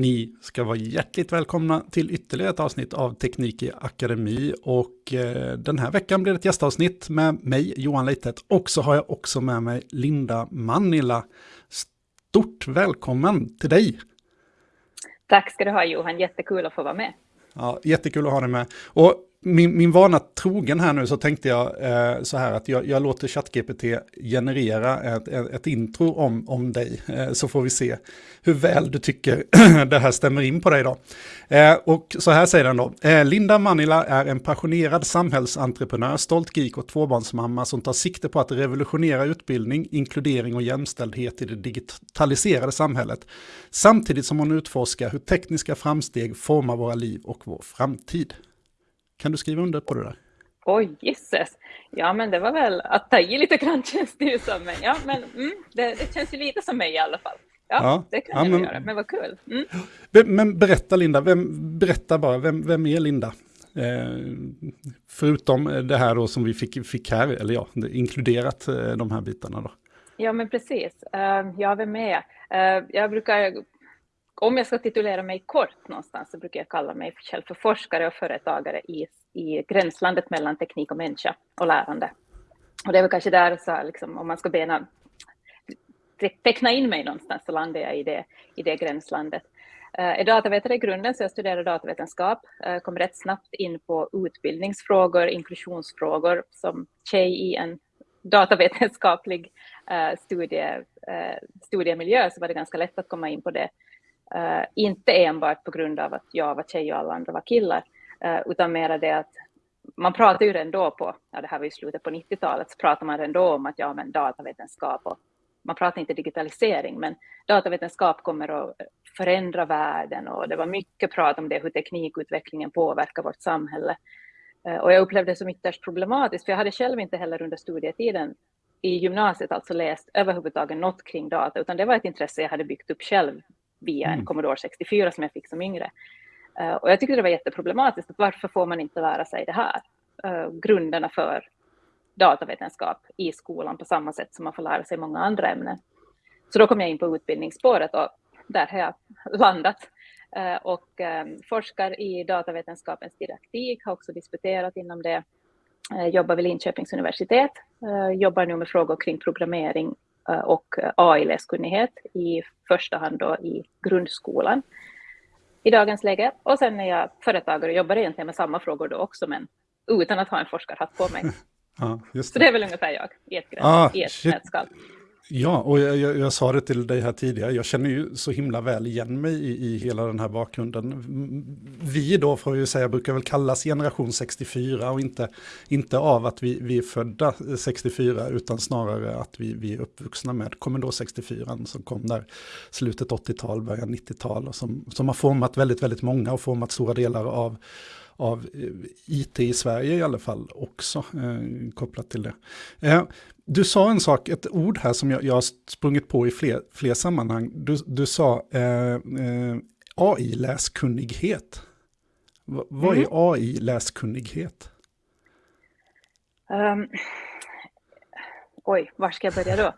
Ni ska vara hjärtligt välkomna till ytterligare ett avsnitt av Teknik i Akademi och eh, den här veckan blir det ett gästavsnitt med mig, Johan Leitet, och så har jag också med mig Linda Manila. Stort välkommen till dig! Tack ska du ha Johan, jättekul att få vara med. Ja, jättekul att ha dig med. Och min, min vana trogen här nu så tänkte jag eh, så här att jag, jag låter ChatGPT generera ett, ett, ett, intro om, om dig. Eh, så får vi se hur väl du tycker det här stämmer in på dig då. Eh, och så här säger den då. Eh, Linda Manila är en passionerad samhällsentreprenör, stolt geek och tvåbarnsmamma som tar sikte på att revolutionera utbildning, inkludering och jämställdhet i det digitaliserade samhället. Samtidigt som hon utforskar hur tekniska framsteg formar våra liv och vår framtid. Kan du skriva under på det där? Oj, gisses. Ja, men det var väl att ta i lite grann känns det ju som. Men, ja, men mm, det, det, känns ju lite som mig i alla fall. Ja, ja det kan ja, jag men, göra, men vad kul. Mm. Men berätta Linda, vem, berätta bara, vem, vem är Linda? Eh, förutom det här då som vi fick, fick här, eller ja, inkluderat eh, de här bitarna då. Ja, men precis. Uh, ja, vem är jag? Uh, jag brukar om jag ska titulera mig kort någonstans så brukar jag kalla mig själv för forskare och företagare i, i gränslandet mellan teknik och människa och lärande. Och det är väl kanske där, så liksom, om man ska bena, teckna in mig någonstans så landar jag i det, i det gränslandet. Jag är datavetare i grunden, så jag studerar datavetenskap. Jag kom rätt snabbt in på utbildningsfrågor, inklusionsfrågor. Som tjej i en datavetenskaplig eh, studie, studiemiljö så var det ganska lätt att komma in på det inte enbart på grund av att jag var tjej och alla andra var killar, utan mer det att man pratar ju ändå på, ja det här var ju slutet på 90-talet, så pratar man ändå om att ja men datavetenskap och man pratar inte digitalisering, men datavetenskap kommer att förändra världen och det var mycket prat om det, hur teknikutvecklingen påverkar vårt samhälle. Uh, och jag upplevde det som ytterst problematiskt, för jag hade själv inte heller under studietiden i gymnasiet alltså läst överhuvudtaget något kring data, utan det var ett intresse jag hade byggt upp själv via en mm. Commodore 64 som jag fick som yngre. Eh, och jag tyckte det var jätteproblematiskt. Varför får man inte lära sig det här? Eh, grunderna för datavetenskap i skolan på samma sätt som man får lära sig många andra ämnen. Så då kom jag in på utbildningsspåret och där har jag landat eh, och forskar i datavetenskapens didaktik, har också disputerat inom det, jobbar vid Linköpings universitet, jobbar nu med frågor kring programmering och AI-läskunnighet i första hand då i grundskolan i dagens läge. Och sen är jag företagare och jobbar egentligen med samma frågor då också, men utan att ha en forskarhatt på mig. Ja, det. Så det är väl ungefär jag i ett, ah, i ett nötskal. Ja, och jag, jag, jag, sa det till dig här tidigare, jag känner ju så himla väl igen mig i, i hela den här bakgrunden. Vi då, får jag ju säga, brukar väl kallas generation 64 och inte, inte av att vi, vi är födda 64 utan snarare att vi, vi är uppvuxna med Commodore 64 som kom där slutet 80-tal, början 90-tal och som, som har format väldigt, väldigt många och format stora delar av av eh, IT i Sverige i alla fall också eh, kopplat till det. Eh, du sa en sak, ett ord här som jag, jag har sprungit på i fler, fler sammanhang. Du, du sa eh, eh, AI-läskunnighet. V vad mm. är AI-läskunnighet? Um, oj, var ska jag börja då?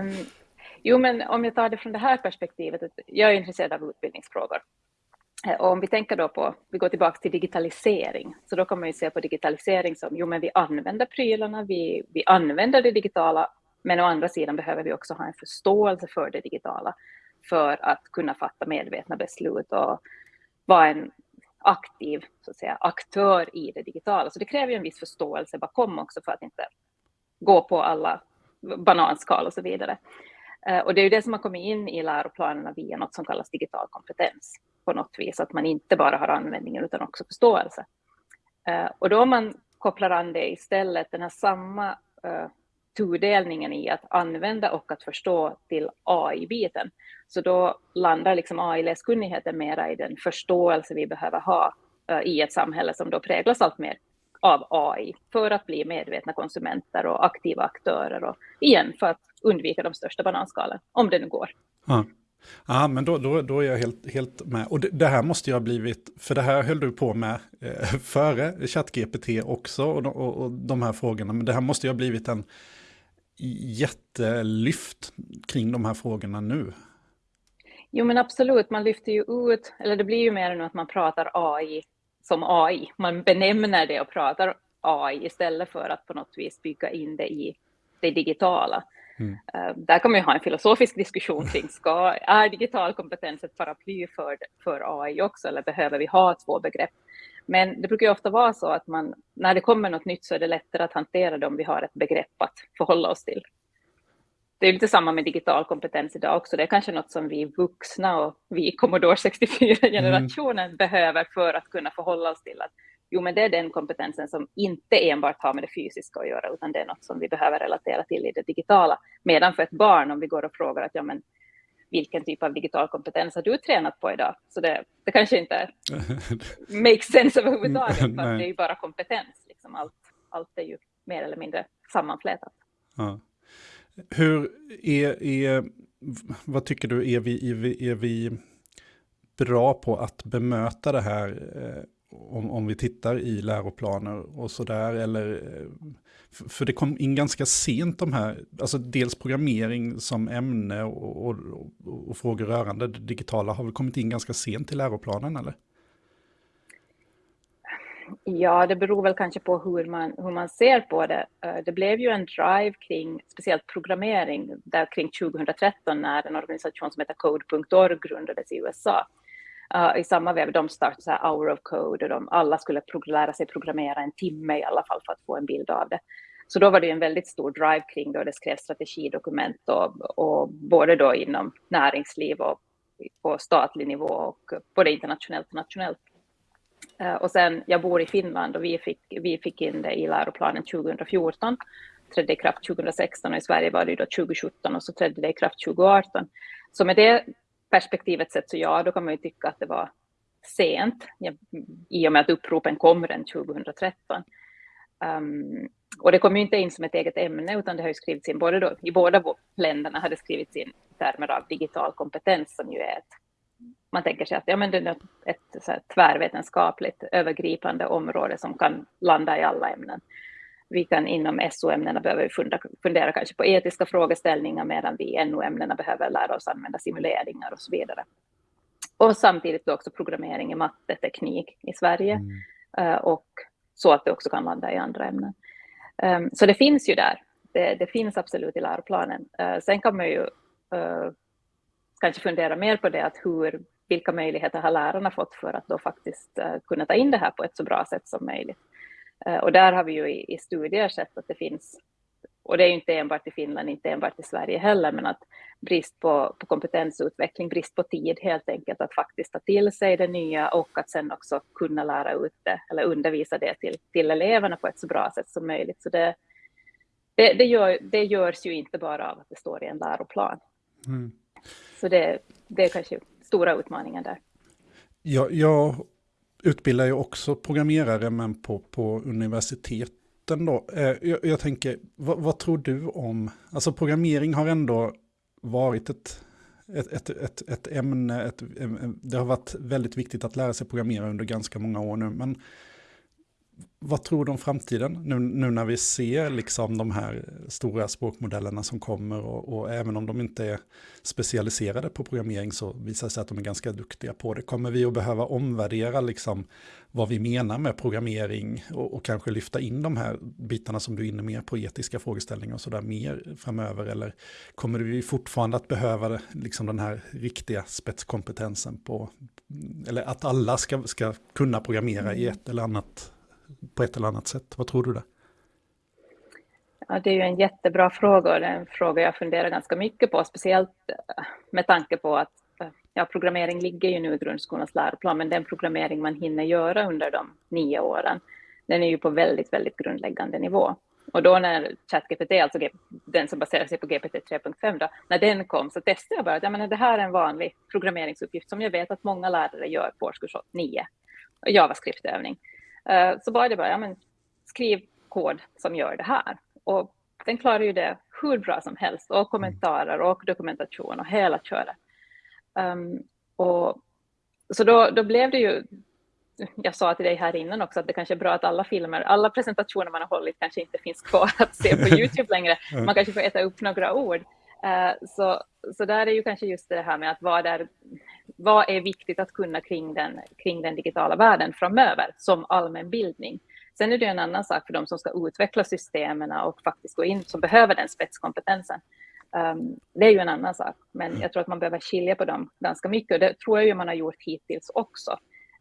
um, jo, men om jag tar det från det här perspektivet, jag är intresserad av utbildningsfrågor. Eh, och om vi tänker då på, vi går tillbaka till digitalisering, så då kan man ju se på digitalisering som, jo men vi använder prylarna, vi, vi använder det digitala, men å andra sidan behöver vi också ha en förståelse för det digitala för att kunna fatta medvetna beslut och vara en aktiv så att säga, aktör i det digitala. Så det kräver ju en viss förståelse bakom också för att inte gå på alla bananskal och så vidare. Eh, och det är ju det som har kommit in i läroplanerna via något som kallas digital kompetens på något vis, att man inte bara har användningen utan också förståelse. Eh, och då om man kopplar an det istället, den här samma eh, tudelningen i att använda och att förstå till AI-biten, så då landar liksom AI-läskunnigheten mera i den förståelse vi behöver ha eh, i ett samhälle som då präglas allt mer av AI för att bli medvetna konsumenter och aktiva aktörer och igen för att undvika de största bananskalen, om det nu går. Ja. Ja, men då, då, då är jag helt, helt med. Och det, det, här måste ju ha blivit, för det här höll du på med eh, före ChatGPT också och, och, och de här frågorna, men det här måste ju ha blivit en jättelyft kring de här frågorna nu. Jo, men absolut. Man lyfter ju ut, eller det blir ju mer än att man pratar AI som AI. Man benämner det och pratar AI istället för att på något vis bygga in det i det digitala. Mm. Uh, där kan man ju ha en filosofisk diskussion kring, ska, är digital kompetens ett paraply för, för AI också, eller behöver vi ha två begrepp? Men det brukar ju ofta vara så att man, när det kommer något nytt så är det lättare att hantera det om vi har ett begrepp att förhålla oss till. Det är lite samma med digital kompetens idag också. Det är kanske något som vi vuxna och vi Commodore 64-generationen mm. behöver för att kunna förhålla oss till att jo, men det är den kompetensen som inte enbart har med det fysiska att göra, utan det är något som vi behöver relatera till i det digitala. Medan för ett barn, om vi går och frågar att ja, men vilken typ av digital kompetens har du tränat på idag? Så det, det kanske inte makes sense överhuvudtaget, för det är ju bara kompetens. Liksom allt, allt är ju mer eller mindre sammanflätat. Ja. Hur är, är, vad tycker du, är vi, är vi, är vi bra på att bemöta det här eh, om, om vi tittar i läroplaner och sådär, eller eh, för det kom in ganska sent de här, alltså dels programmering som ämne och, och, och, frågor rörande det digitala har väl kommit in ganska sent i läroplanen eller? Ja, det beror väl kanske på hur man, hur man ser på det. Eh, det blev ju en drive kring speciellt programmering där kring 2013 när en organisation som heter Code.org grundades i USA. Uh, I samma veva, de startade så här Hour of Code och de alla skulle lära sig programmera en timme i alla fall för att få en bild av det. Så då var det en väldigt stor drive kring det och det skrevs strategidokument och, och både då inom näringsliv och på statlig nivå och både internationellt och nationellt. Uh, och sen, jag bor i Finland och vi fick, vi fick in det i läroplanen 2014, trädde i kraft 2016 och i Sverige var det då 2017 och så trädde det i kraft 2018. Så med det perspektivet sett så ja, då kan man ju tycka att det var sent i och med att uppropen kom redan 2013. Um, och det kom ju inte in som ett eget ämne, utan det har ju skrivits in, både då, i båda länderna hade skrivits in termer av digital kompetens, som ju är ett, man tänker sig att ja, men det är ett, så här, tvärvetenskapligt övergripande område som kan landa i alla ämnen vi kan inom SO-ämnena behöver fundera, fundera kanske på etiska frågeställningar medan vi i NO-ämnena behöver lära oss använda simuleringar och så vidare. Och samtidigt också programmering i matte, teknik i Sverige mm. Eh, och så att det också kan landa i andra ämnen. Um, så det finns ju där. Det, det, finns absolut i läroplanen. Uh, sen kan man ju uh, kanske fundera mer på det, att hur, vilka möjligheter har lärarna fått för att då faktiskt kunna ta in det här på ett så bra sätt som möjligt. Eh, och där har vi ju i, i studier sett att det finns, och det är ju inte enbart i Finland, inte enbart i Sverige heller, men att brist på, på kompetensutveckling, brist på tid helt enkelt att faktiskt ta till sig det nya och att sen också kunna lära ut det eller undervisa det till, till eleverna på ett så bra sätt som möjligt. Så det, det, det, gör, det görs ju inte bara av att det står i en läroplan. Mm. Så det, det är kanske stora utmaningen där. Ja, jag utbildar ju också programmerare, men på, på universiteten då. Eh, jag, jag tänker, vad, vad, tror du om, alltså programmering har ändå varit ett, ett, ett, ett, ett ämne, ett, det har varit väldigt viktigt att lära sig programmera under ganska många år nu, men vad tror du om framtiden? Nu, nu, när vi ser liksom de här stora språkmodellerna som kommer och, och, även om de inte är specialiserade på programmering så visar det sig att de är ganska duktiga på det. Kommer vi att behöva omvärdera liksom vad vi menar med programmering och, och kanske lyfta in de här bitarna som du är inne mer på etiska frågeställningar och sådär mer framöver? Eller kommer vi fortfarande att behöva liksom den här riktiga spetskompetensen på, eller att alla ska, ska kunna programmera i ett eller annat på ett eller annat sätt? Vad tror du där? Ja, det är ju en jättebra fråga och det är en fråga jag funderar ganska mycket på, speciellt eh, med tanke på att eh, ja, programmering ligger ju nu i grundskolans läroplan, men den programmering man hinner göra under de nio åren, den är ju på väldigt, väldigt grundläggande nivå. Och då när ChatGPT, alltså den som baserar sig på GPT 3.5, när den kom så testade jag bara att jag menar, det här är en vanlig programmeringsuppgift som jag vet att många lärare gör på årskurs 9, JavaScript-övning. Eh, så var det bara, ja, men skriv kod som gör det här. Och den klarar ju det hur bra som helst och kommentarer och dokumentation och hela köret. Um, och, så då, då blev det ju, jag sa till dig här innan också att det kanske är bra att alla filmer, alla presentationer man har hållit kanske inte finns kvar att se på Youtube längre. Man kanske får äta upp några ord. Uh, så så där är ju kanske just det här med att vad är, vad är viktigt att kunna kring den, kring den digitala världen framöver som allmänbildning. Sen är det en annan sak för de som ska utveckla systemen och faktiskt gå in, som behöver den spetskompetensen. Um, det är ju en annan sak, men jag tror att man behöver skilja på dem ganska mycket och det tror jag ju man har gjort hittills också.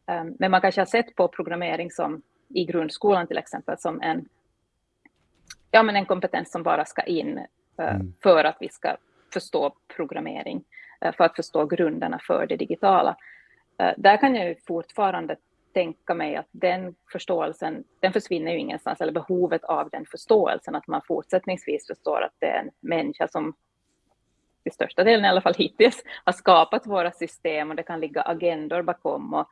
Um, men man kanske har sett på programmering som i grundskolan till exempel som en, ja, men en kompetens som bara ska in uh, mm. för att vi ska förstå programmering, Eh, för att förstå grunderna för det digitala. Eh, där kan jag ju fortfarande tänka mig att den förståelsen, den försvinner ju ingenstans, eller behovet av den förståelsen, att man fortsättningsvis förstår att det är en människa som i största delen i alla fall hittills har skapat våra system och det kan ligga agendor bakom och,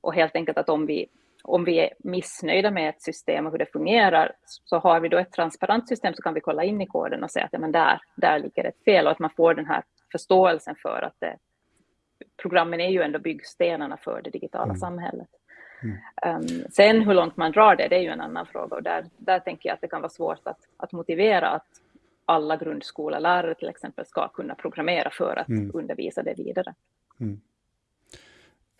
och helt enkelt att om vi, om vi är missnöjda med ett system och hur det fungerar så har vi då ett transparent system så kan vi kolla in i koden och säga att ja, men där, där ligger ett fel och att man får den här förståelsen för att det, programmen är ju ändå byggstenarna för det digitala mm. samhället. Mm. Um, sen hur långt man drar det, det är ju en annan fråga och där, där tänker jag att det kan vara svårt att, att motivera att alla grundskolelärare till exempel ska kunna programmera för att mm. undervisa det vidare. Mm.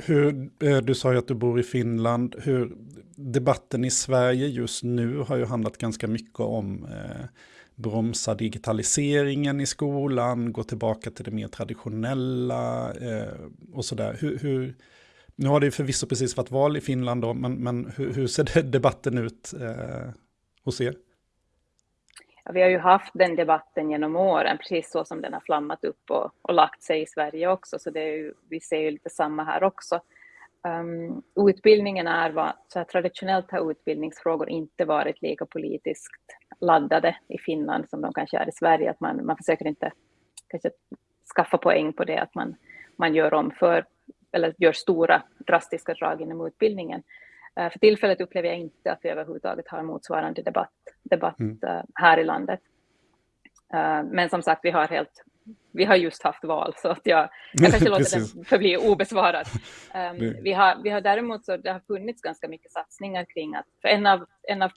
Hur, eh, du sa ju att du bor i Finland. Hur, debatten i Sverige just nu har ju handlat ganska mycket om eh, bromsa digitaliseringen i skolan, gå tillbaka till det mer traditionella eh, och sådär. Hur, hur, nu har det ju förvisso precis varit val i Finland då, men, men hur, hur ser debatten ut eh, hos er? Ja, vi har ju haft den debatten genom åren, precis så som den har flammat upp och, och lagt sig i Sverige också, så det är ju, vi ser ju lite samma här också. Um, utbildningen är vad, så här, traditionellt har utbildningsfrågor inte varit lika politiskt laddade i Finland som de kanske är i Sverige, att man, man försöker inte kanske skaffa poäng på det, att man, man gör om för eller gör stora drastiska drag inom utbildningen. Uh, för tillfället upplever jag inte att vi överhuvudtaget har motsvarande debatt, debatt mm. uh, här i landet. Uh, men som sagt, vi har helt vi har just haft val, så att jag, jag kanske låter den förbli obesvarad. Um, vi, har, vi har däremot så det har funnits ganska mycket satsningar kring att, för en av, en av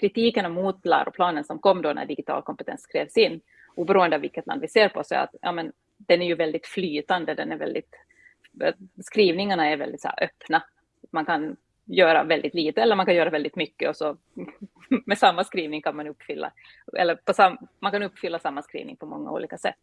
kritikerna mot läroplanen som kom då när digital kompetens skrevs in, oberoende av vilket land vi ser på, så är att ja, men, den är ju väldigt flytande, den är väldigt skrivningarna är väldigt så öppna. Man kan göra väldigt lite eller man kan göra väldigt mycket och så med samma skrivning kan man uppfylla, eller på sam, man kan uppfylla samma skrivning på många olika sätt.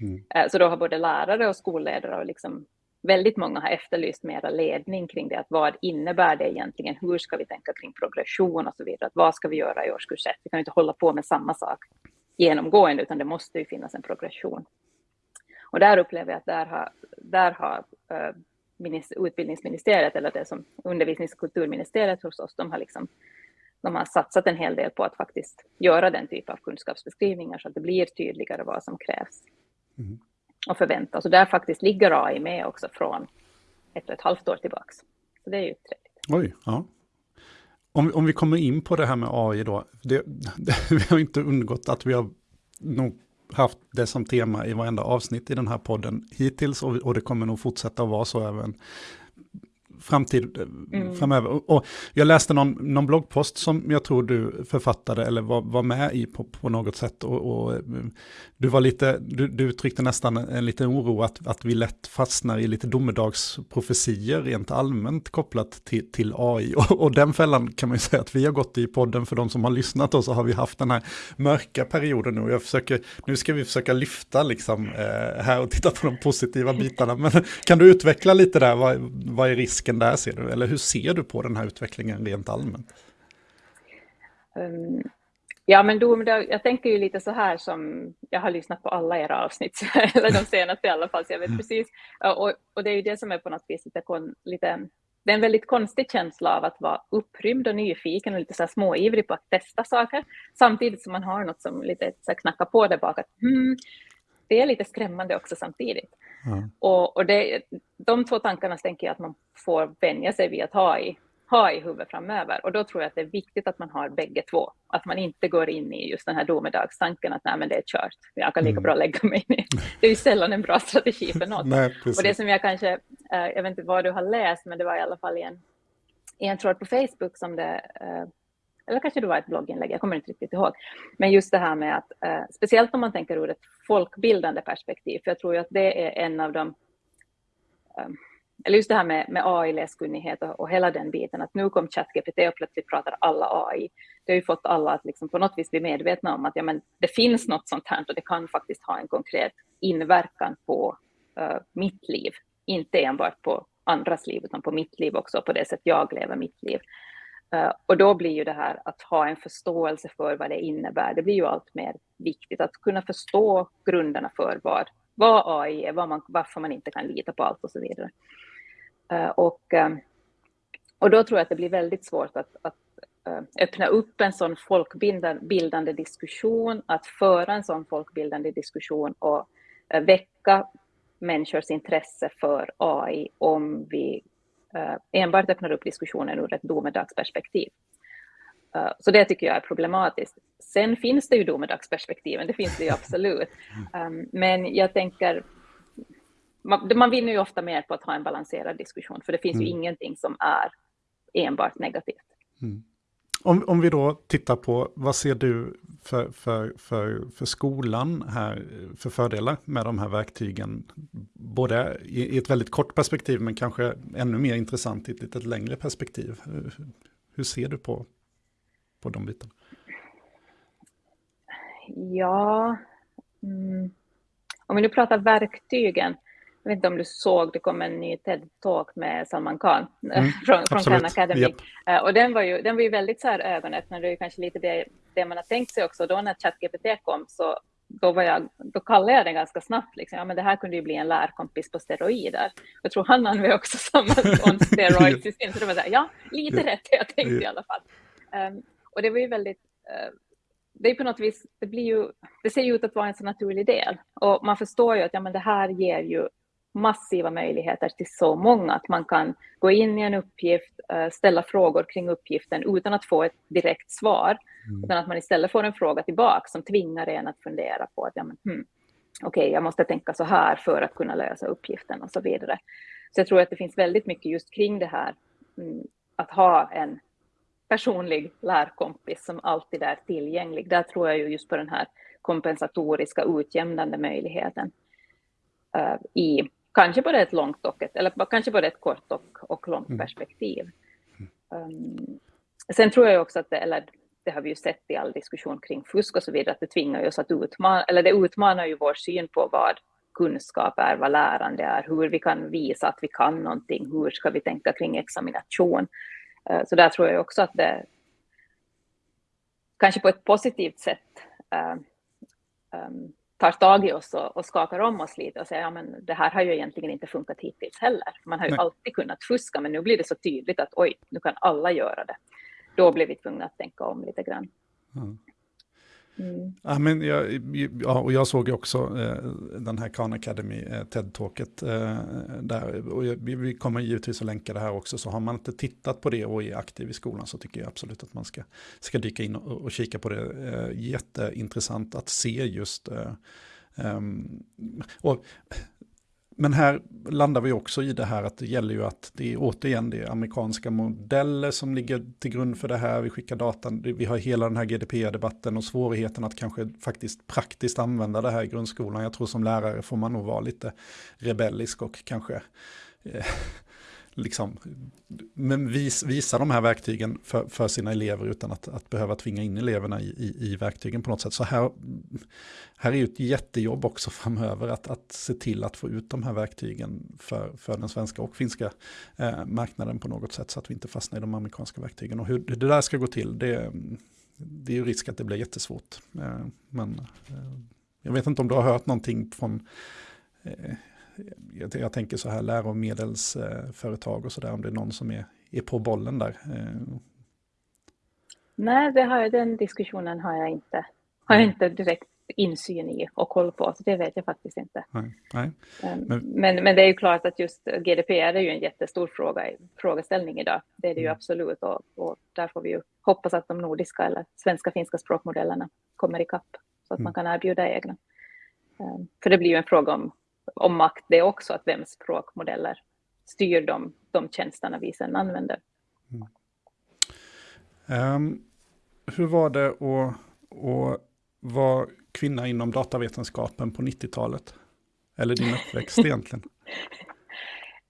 Mm. Eh, så då har både lärare och skolledare och liksom väldigt många har efterlyst mera ledning kring det, att vad innebär det egentligen, hur ska vi tänka kring progression och så vidare, att vad ska vi göra i årskurs 1, vi kan inte hålla på med samma sak genomgående, utan det måste ju finnas en progression. Och där upplever jag att där har, där har uh, utbildningsministeriet, eller det som undervisnings och kulturministeriet hos oss, de har, liksom, de har satsat en hel del på att faktiskt göra den typ av kunskapsbeskrivningar så att det blir tydligare vad som krävs mm och förväntas. Och där faktiskt ligger AI med också från ett och ett halvt år tillbaka. Så det är ju trevligt. Oj, ja. Om, om vi kommer in på det här med AI då, det, det, vi har inte undgått att vi har nog haft det som tema i varenda avsnitt i den här podden hittills och, och det kommer nog fortsätta att vara så även framtid mm. framöver. Och jag läste någon, någon bloggpost som jag tror du författade eller var, var med i på, på något sätt. Och, och, du, var lite, du, du uttryckte nästan en liten oro att, att vi lätt fastnar i lite domedagsprofetier rent allmänt kopplat till, till AI. Och, och den fällan kan man ju säga att vi har gått i podden för de som har lyssnat och så har vi haft den här mörka perioden nu. Jag försöker, nu ska vi försöka lyfta liksom eh, här och titta på de positiva bitarna. Men kan du utveckla lite där, vad, vad är risken? Utvecklingen där ser du? Eller hur ser du på den här utvecklingen rent allmänt? Um, ja, men då, jag tänker ju lite så här som, jag har lyssnat på alla era avsnitt, eller de senaste i alla fall, så jag vet mm. precis. Och, och det är ju det som är på något vis lite, lite det är en väldigt konstig känsla av att vara upprymd och nyfiken och lite så här småivrig på att testa saker, samtidigt som man har något som lite så knackar på där bak, att hmm, det är lite skrämmande också samtidigt. Mm. Och, och det, de två tankarna tänker jag att man får vänja sig vid att ha i, ha i huvudet framöver. Och då tror jag att det är viktigt att man har bägge två. Att man inte går in i just den här domedagstanken att nej men det är kört, jag kan lika mm. bra lägga mig ner. Det är ju sällan en bra strategi för något. nej, och det som jag kanske, eh, jag vet inte vad du har läst, men det var i alla fall i en, i en tråd på Facebook som det, eh, eller kanske det var ett blogginlägg, jag kommer inte riktigt ihåg. Men just det här med att, eh, speciellt om man tänker ur ett folkbildande perspektiv, för jag tror ju att det är en av de ehm, eller just det här med, med AI-läskunnighet och, och, hela den biten, att nu kom ChatGPT och plötsligt pratar alla AI. Det har ju fått alla att liksom på något vis bli medvetna om att ja, men det finns något sånt här och det kan faktiskt ha en konkret inverkan på uh, mitt liv. Inte enbart på andras liv, utan på mitt liv också, på det sätt jag lever mitt liv. Eh, och då blir ju det här att ha en förståelse för vad det innebär, det blir ju allt mer viktigt att kunna förstå grunderna för vad, vad AI är, vad man, varför man inte kan lita på allt och så vidare. Eh, och, eh, och då tror jag att det blir väldigt svårt att, att öppna upp en sån folkbildande diskussion, att föra en sån folkbildande diskussion och väcka människors intresse för AI om vi enbart öppnar upp diskussionen ur ett domedagsperspektiv. Uh, så det tycker jag är problematiskt. Sen finns det ju domedagsperspektiven, det finns det ju absolut. Um, men jag tänker, man, vinner ju ofta mer på att ha en balanserad diskussion, för det finns mm. ju ingenting som är enbart negativt. Mm. Om, om vi då tittar på, vad ser du för, för, för, för skolan här, för fördelar med de här verktygen? Både i, i ett väldigt kort perspektiv, men kanske ännu mer intressant i ett lite längre perspektiv. Hur ser du på, på de bitarna? Ja, mm. om vi nu pratar verktygen, jag vet inte om du såg, det kom en ny TED-talk med Salman Khan mm, från, från Khan Academy. Yep. Uh, och den var, ju, den var ju väldigt så här ögonöppnande, det är kanske lite det, det man har tänkt sig också. Då när ChatGPT kom så då, var jag, då kallade jag den ganska snabbt. Liksom. Ja, men det här kunde ju bli en lärkompis på steroider. Jag tror han använde också samma on steroids i sin. Så det var så här, ja, lite rätt jag tänkte i alla fall. Um, och det var ju väldigt uh, det är på något vis, det blir ju, det ser ju ut att vara en så naturlig del. Och man förstår ju att ja, men det här ger ju massiva möjligheter till så många, att man kan gå in i en uppgift, eh, ställa frågor kring uppgiften utan att få ett direkt svar, mm. utan att man istället får en fråga tillbaka som tvingar en att fundera på att ja, men, hmm, okej, okay, jag måste tänka så här för att kunna lösa uppgiften och så vidare. Så jag tror att det finns väldigt mycket just kring det här, mm, att ha en personlig lärkompis som alltid är tillgänglig. Där tror jag ju just på den här kompensatoriska utjämnande möjligheten uh, i kanske både ett långt och ett, eller kanske både ett kort och, och långt mm. perspektiv. Um, sen tror jag också att det, eller det har vi ju sett i all diskussion kring fusk och så vidare, att det tvingar oss att utmana, eller det utmanar ju vår syn på vad kunskap är, vad lärande är, hur vi kan visa att vi kan någonting, hur ska vi tänka kring examination. Uh, så där tror jag också att det kanske på ett positivt sätt uh, um, tar tag i oss och, och skakar om oss lite och säger ja, men det här har ju egentligen inte funkat hittills heller. Man har ju Nej. alltid kunnat fuska, men nu blir det så tydligt att oj, nu kan alla göra det. Då blir vi tvungna att tänka om lite grann. Mm. Mm. Ja, men jag, ja, och jag såg ju också eh, den här Khan Academy eh, TED-talket eh, där. Och vi, vi kommer givetvis att länka det här också. Så har man inte tittat på det och är aktiv i skolan så tycker jag absolut att man ska, ska dyka in och, och kika på det. Eh, jätteintressant att se just eh, Um, och men här landar vi också i det här att det gäller ju att det är återigen det är amerikanska modeller som ligger till grund för det här. Vi skickar datan, vi har hela den här GDPR-debatten och svårigheten att kanske faktiskt praktiskt använda det här i grundskolan. Jag tror som lärare får man nog vara lite rebellisk och kanske eh, liksom, men vis, visa de här verktygen för, för sina elever utan att, att behöva tvinga in eleverna i, i, i, verktygen på något sätt. Så här, här är ju ett jättejobb också framöver att, att se till att få ut de här verktygen för, för den svenska och finska eh, marknaden på något sätt så att vi inte fastnar i de amerikanska verktygen. Och hur det där ska gå till, det, det är ju risk att det blir jättesvårt. Eh, men eh, jag vet inte om du har hört någonting från eh, jag, jag tänker så här läromedelsföretag och så där, om det är någon som är, är på bollen där. Eh. Nej, det har, den diskussionen har jag inte, har jag inte direkt insyn i och koll på, så det vet jag faktiskt inte. Nej, nej. Ehm, men, men, men, det är ju klart att just GDPR är ju en jättestor fråga, frågeställning idag. Det är det ju mm. absolut och, och där får vi ju hoppas att de nordiska eller svenska finska språkmodellerna kommer ikapp så att mm. man kan erbjuda egna. Um, för det blir ju en fråga om om makt det också, att vems språkmodeller styr de, de tjänsterna vi sedan använder. Mm. Um, hur var det att, att vara kvinna inom datavetenskapen på 90-talet? Eller din uppväxt egentligen?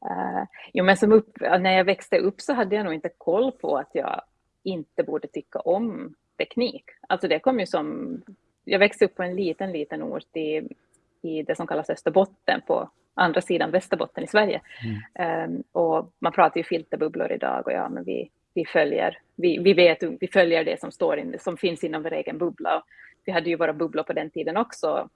Uh, jo, men som upp, när jag växte upp så hade jag nog inte koll på att jag inte borde tycka om teknik. Alltså det kom ju som... Jag växte upp på en liten, liten ort i, i det som kallas Österbotten på andra sidan Västerbotten i Sverige. Mm. Um, och man pratar ju filterbubblor idag och ja, men vi, vi följer, vi, vi vet, vi följer det som står in, som finns inom vår egen bubbla. Och vi hade ju våra bubblor på den tiden också,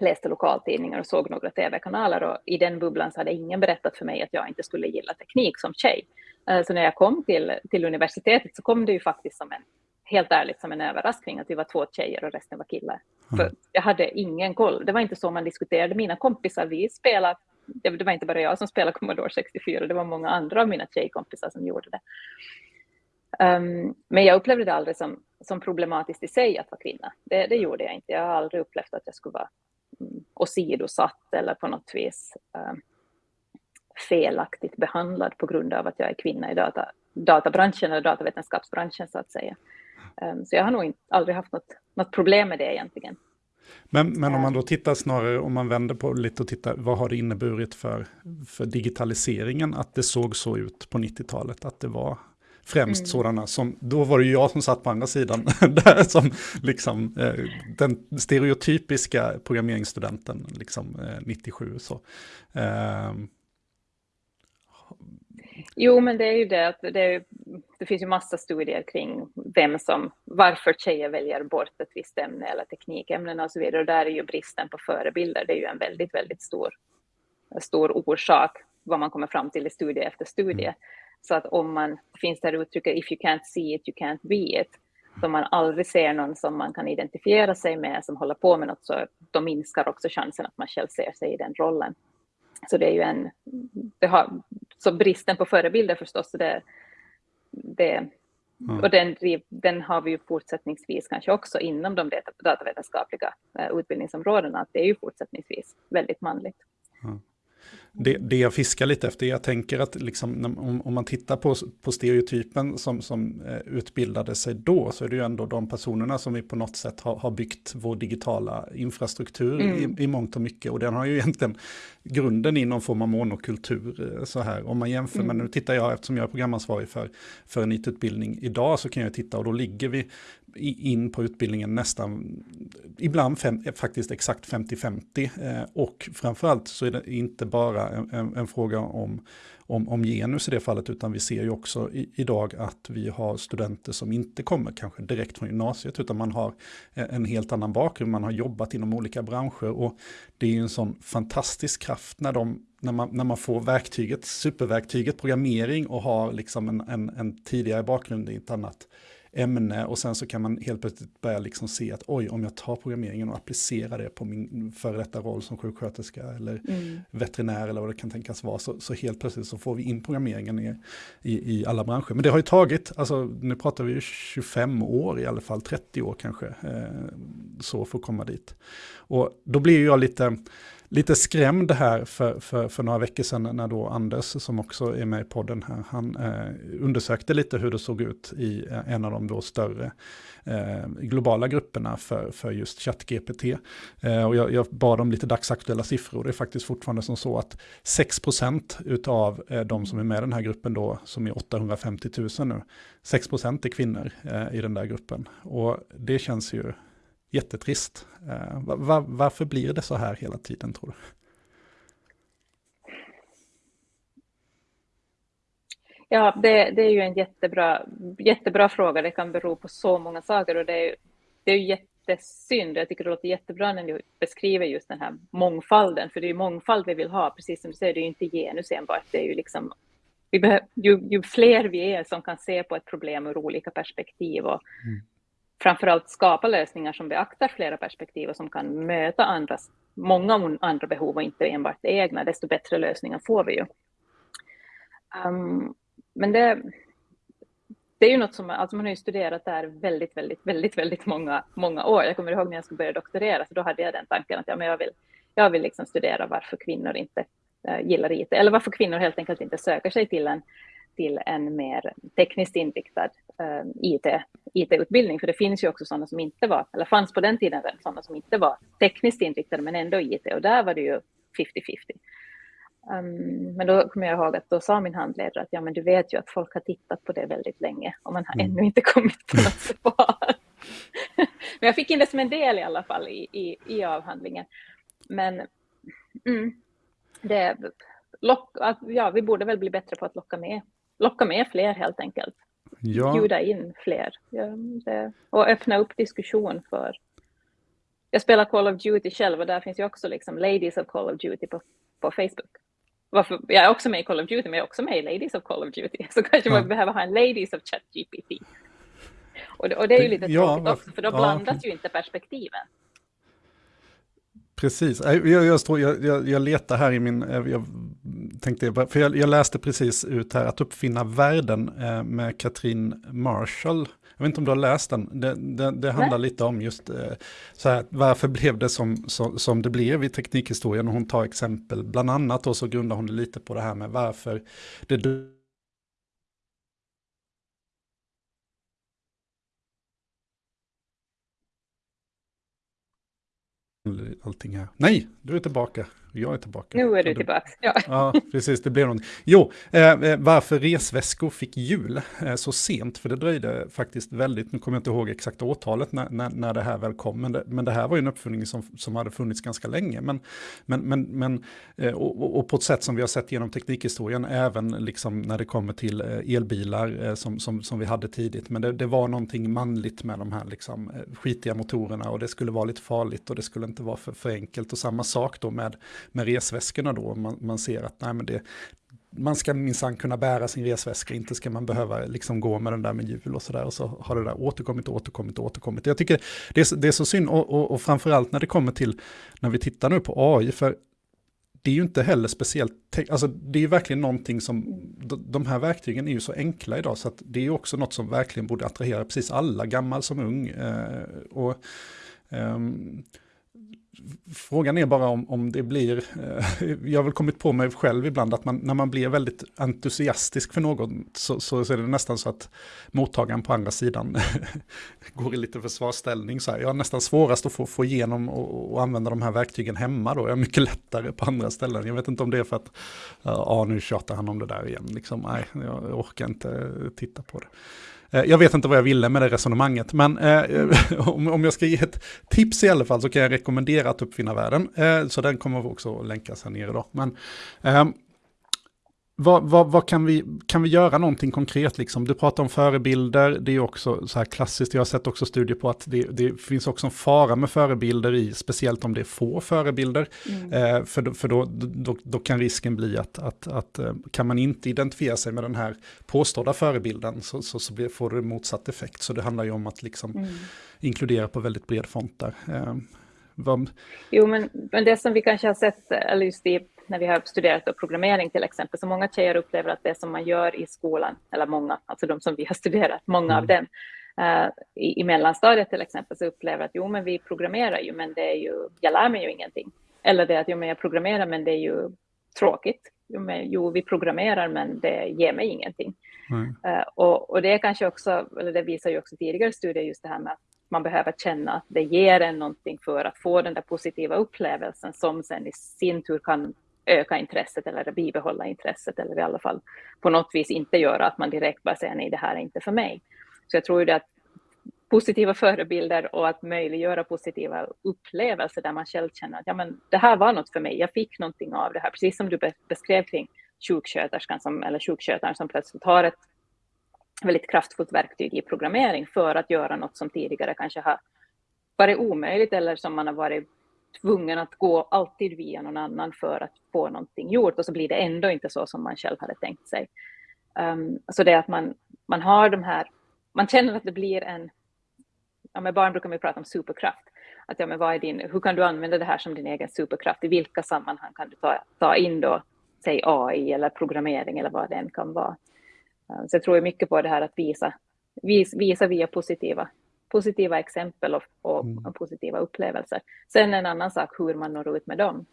läste lokaltidningar och såg några tv-kanaler och i den bubblan så hade ingen berättat för mig att jag inte skulle gilla teknik som tjej. Uh, så när jag kom till, till universitetet så kom det ju faktiskt som en helt ärligt som en överraskning att vi var två tjejer och resten var killar. Mm. För jag hade ingen koll. Det var inte så man diskuterade. Mina kompisar, vi spelade, det var inte bara jag som spelade Commodore 64, det var många andra av mina tjejkompisar som gjorde det. Um, men jag upplevde det aldrig som, som problematiskt i sig att vara kvinna. Det, det gjorde jag inte. Jag har aldrig upplevt att jag skulle vara mm, åsidosatt eller på något vis um, felaktigt behandlad på grund av att jag är kvinna i data, databranschen eller datavetenskapsbranschen så att säga. Ehm, så jag har nog inte, aldrig haft något, något problem med det egentligen. Men, men om man då tittar snarare, om man vänder på lite och tittar, vad har det inneburit för, för digitaliseringen att det såg så ut på 90-talet? Att det var främst mm. sådana som, då var det ju jag som satt på andra sidan, där som liksom eh, den stereotypiska programmeringsstudenten, liksom eh, 97 så. Eh, Jo, men det är ju det att det, det, finns ju massa studier kring vem som, varför tjejer väljer bort ett visst ämne eller teknikämnen och så vidare. Och där är ju bristen på förebilder, det är ju en väldigt, väldigt stor, stor orsak vad man kommer fram till i studie efter studie. Mm. Så att om man, finns det här uttrycket if you can't see it, you can't be it. Så om man aldrig ser någon som man kan identifiera sig med, som håller på med något, så då minskar också chansen att man själv ser sig i den rollen. Så det är ju en, det har, så bristen på förebilder förstås, det, det, mm. och den, den har vi ju fortsättningsvis kanske också inom de datavetenskapliga eh, utbildningsområdena, att det är ju fortsättningsvis väldigt manligt. Mm det, det jag fiskar lite efter, jag tänker att liksom, om, om man tittar på, på stereotypen som, som eh, utbildade sig då, så är det ju ändå de personerna som vi på något sätt har, har byggt vår digitala infrastruktur mm. i, i mångt och mycket. Och den har ju egentligen grunden i någon form av monokultur. Eh, så här. Om man jämför, mm. men nu tittar jag, eftersom jag är programansvarig för, för en IT-utbildning idag, så kan jag titta och då ligger vi in på utbildningen nästan, ibland fem, faktiskt exakt 50-50. Eh, och framförallt så är det inte bara en, en, en, fråga om, om, om genus i det fallet, utan vi ser ju också i, idag att vi har studenter som inte kommer kanske direkt från gymnasiet, utan man har en helt annan bakgrund, man har jobbat inom olika branscher och det är ju en sån fantastisk kraft när de när man, när man får verktyget, superverktyget programmering och har liksom en, en, en tidigare bakgrund i ett annat ämne och sen så kan man helt plötsligt börja liksom se att oj, om jag tar programmeringen och applicerar det på min före detta roll som sjuksköterska eller mm. veterinär eller vad det kan tänkas vara, så, så helt plötsligt så får vi in programmeringen i, i, i, alla branscher. Men det har ju tagit, alltså nu pratar vi ju 25 år i alla fall, 30 år kanske, eh, så för att komma dit. Och då blir jag lite, lite skrämd här för, för, för några veckor sedan när då Anders, som också är med i podden här, han eh, undersökte lite hur det såg ut i eh, en av de då större eh, globala grupperna för, för just ChatGPT. Eh, och jag, jag bad om lite dagsaktuella siffror. Det är faktiskt fortfarande som så att 6% av eh, de som är med i den här gruppen då, som är 850 000 nu, 6% är kvinnor eh, i den där gruppen. Och det känns ju jättetrist. Eh, var, varför blir det så här hela tiden tror du? Ja, det, det, är ju en jättebra, jättebra fråga. Det kan bero på så många saker och det är, det är jättesynd. Jag tycker det låter jättebra när ni beskriver just den här mångfalden, för det är mångfald vi vill ha. Precis som du säger, det är ju inte genus enbart. Det är ju liksom, vi behöver, ju, ju fler vi är som kan se på ett problem ur olika perspektiv och mm framförallt skapa lösningar som beaktar flera perspektiv och som kan möta andras, många andra behov och inte enbart det egna, desto bättre lösningar får vi ju. Um, men det, det är ju något som, alltså man har ju studerat där väldigt, väldigt, väldigt, väldigt många, många år. Jag kommer ihåg när jag skulle börja doktorera, så då hade jag den tanken att ja, men jag vill, jag vill liksom studera varför kvinnor inte eh, gillar IT, eller varför kvinnor helt enkelt inte söker sig till en till en mer tekniskt inriktad uh, IT, IT-utbildning. För det finns ju också sådana som inte var, eller fanns på den tiden sådana som inte var tekniskt inriktade men ändå IT och där var det ju 50-50. Um, men då kommer jag ihåg att då sa min handledare att ja, men du vet ju att folk har tittat på det väldigt länge och man har mm. ännu inte kommit på något svar. men jag fick in det som en del i alla fall i, i, i avhandlingen. Men mm, det, lock, att, ja, vi borde väl bli bättre på att locka med, locka med fler helt enkelt. Ja. Bjuda in fler ja, det, och öppna upp diskussion för jag spelar Call of Duty själv och där finns ju också liksom Ladies of Call of Duty på, på Facebook varför, jag är också med i Call of Duty, men jag är också med i Ladies of Call of Duty. Så kanske ja. man behöver ha en Ladies of ChatGPT. Och, och det är ju lite ja, tråkigt också, för då ja, blandas ju inte perspektiven. Precis, jag, jag, jag, jag, letar här i min, jag tänkte, för jag, jag läste precis ut här att uppfinna världen eh, med Katrin Marshall jag vet inte om du har läst den. Det, det, det handlar Nej. lite om just eh, så här, varför blev det som, som, som det blev i teknikhistorien. Och hon tar exempel, bland annat och så grundar hon det lite på det här med varför det allting här. Nej, du är tillbaka. Jag är tillbaka. Nu är du tillbaka. Ja. ja, precis. Det blev något. Jo, eh, eh, varför resväskor fick jul eh, så sent, för det dröjde faktiskt väldigt, nu kommer jag inte ihåg exakt årtalet när, när, när det här väl kom, men det, men det här var ju en uppfinning som, som hade funnits ganska länge. Men, men, men, men eh, och, och, på ett sätt som vi har sett genom teknikhistorien, även liksom när det kommer till eh, elbilar eh, som, som, som vi hade tidigt. Men det, det var någonting manligt med de här liksom, skitiga motorerna och det skulle vara lite farligt och det skulle inte vara för, för enkelt. Och samma sak då med med resväskorna då. Man, man ser att nej, men det, man ska minsann kunna bära sin resväska, inte ska man behöva liksom gå med den där med hjul och sådär. Och så har det där återkommit, återkommit, återkommit. Jag tycker det är, det är så synd, och, och, och framförallt när det kommer till, när vi tittar nu på AI, för det är ju inte heller speciellt, alltså det är ju verkligen någonting som, de här verktygen är ju så enkla idag, så att det är ju också något som verkligen borde attrahera precis alla, gammal som ung. Eh, och, um, Frågan är bara om, om det blir, eh, jag har väl kommit på mig själv ibland att man, när man blir väldigt entusiastisk för någon så, så, är det nästan så att mottagaren på andra sidan går i lite försvarsställning. Så här. Jag har nästan svårast att få, få igenom och, och, använda de här verktygen hemma då. Jag är mycket lättare på andra ställen. Jag vet inte om det är för att, ja nu tjatar han om det där igen. Liksom, nej, jag orkar inte titta på det. Eh, jag vet inte vad jag ville med det resonemanget, men eh, om, jag ska ge ett tips i alla fall så kan jag rekommendera att uppfinna världen. Eh, så den kommer också länkas här nere då. Men ehm, vad, vad, vad, kan, vi, kan vi göra någonting konkret? Liksom? Du pratar om förebilder, det är också så här klassiskt. Jag har sett också studier på att det, det finns också en fara med förebilder i, speciellt om det är få förebilder. Mm. Eh, för för då, då, då, kan risken bli att, att, att, eh, kan man inte identifiera sig med den här påstådda förebilden så, så, så blir, får det motsatt effekt. Så det handlar ju om att liksom mm. inkludera på väldigt bred front där. Eh, vad... Jo, men, men det som vi kanske har sett, eller just i när vi har studerat programmering till exempel, så många tjejer upplever att det som man gör i skolan, eller många, alltså de som vi har studerat, många mm. av dem, uh, i, i mellanstadiet till exempel, så upplever att jo, men vi programmerar ju, men det är ju, jag lär mig ju ingenting. Eller det att jo, men jag programmerar, men det är ju tråkigt. Jo, men, jo vi programmerar, men det ger mig ingenting. Mm. Uh, och, och det är kanske också, eller det visar ju också tidigare studier, just det här med att man behöver känna att det ger en någonting för att få den där positiva upplevelsen som sen i sin tur kan öka intresset eller bibehålla intresset eller i alla fall på något vis inte göra att man direkt bara säger nej, det här är inte för mig. Så jag tror ju det att positiva förebilder och att möjliggöra positiva upplevelser där man själv känner att ja, men det här var något för mig, jag fick någonting av det här, precis som du beskrev kring sjuksköterskan som, eller sjukskötaren som plötsligt har ett väldigt kraftfullt verktyg i programmering för att göra något som tidigare kanske har varit omöjligt eller som man har varit tvungen att gå alltid via någon annan för att få någonting gjort och så blir det ändå inte så som man själv hade tänkt sig. Um, så det är att man, man har de här, man känner att det blir en, ja med barn brukar man prata om superkraft, att ja men vad är din, hur kan du använda det här som din egen superkraft, i vilka sammanhang kan du ta, ta in då, säg AI eller programmering eller vad det än kan vara. Um, så jag tror mycket på det här att visa, vis, visa via positiva positiva exempel och, och, mm. positiva upplevelser. Sen en annan sak hur man når ut med dem.